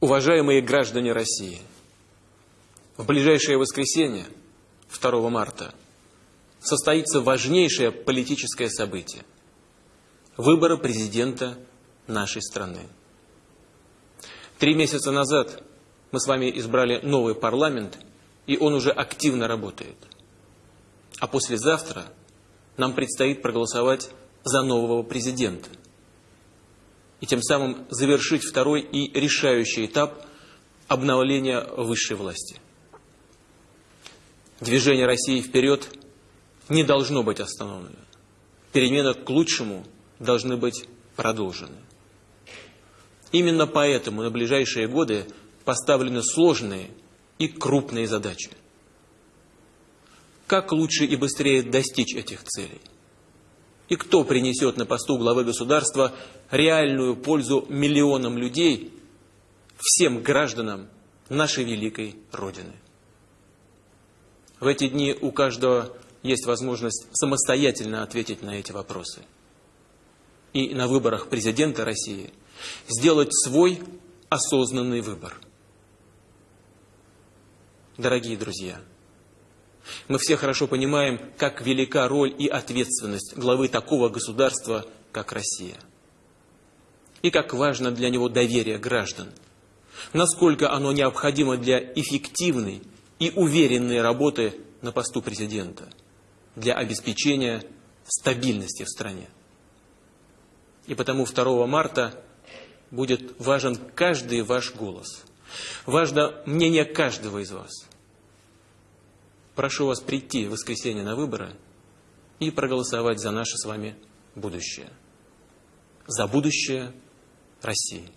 Уважаемые граждане России, в ближайшее воскресенье, 2 марта, состоится важнейшее политическое событие – выборы президента нашей страны. Три месяца назад мы с вами избрали новый парламент, и он уже активно работает. А послезавтра нам предстоит проголосовать за нового президента – и тем самым завершить второй и решающий этап обновления высшей власти. Движение России вперед не должно быть остановлено. Перемены к лучшему должны быть продолжены. Именно поэтому на ближайшие годы поставлены сложные и крупные задачи. Как лучше и быстрее достичь этих целей? И кто принесет на посту главы государства реальную пользу миллионам людей, всем гражданам нашей великой Родины? В эти дни у каждого есть возможность самостоятельно ответить на эти вопросы. И на выборах президента России сделать свой осознанный выбор. Дорогие друзья, мы все хорошо понимаем, как велика роль и ответственность главы такого государства, как Россия. И как важно для него доверие граждан. Насколько оно необходимо для эффективной и уверенной работы на посту президента, для обеспечения стабильности в стране. И потому 2 марта будет важен каждый ваш голос. Важно мнение каждого из вас – Прошу вас прийти в воскресенье на выборы и проголосовать за наше с вами будущее. За будущее России.